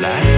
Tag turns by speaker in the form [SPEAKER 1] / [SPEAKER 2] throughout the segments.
[SPEAKER 1] La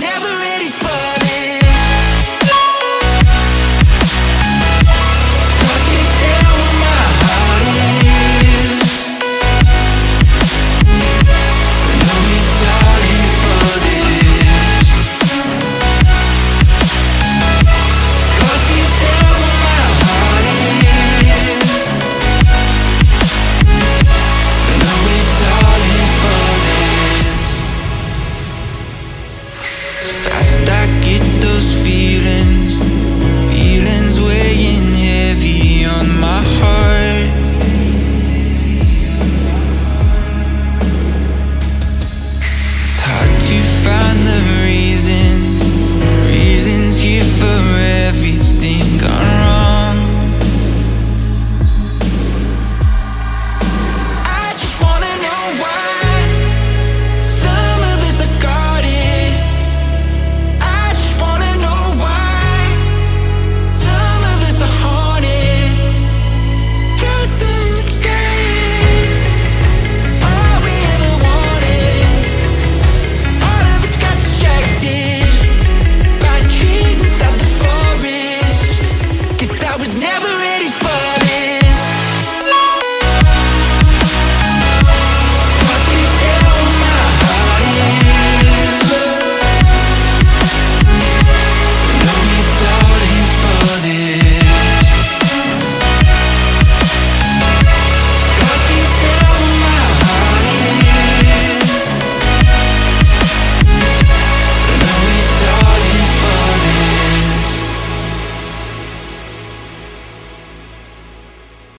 [SPEAKER 1] never ready.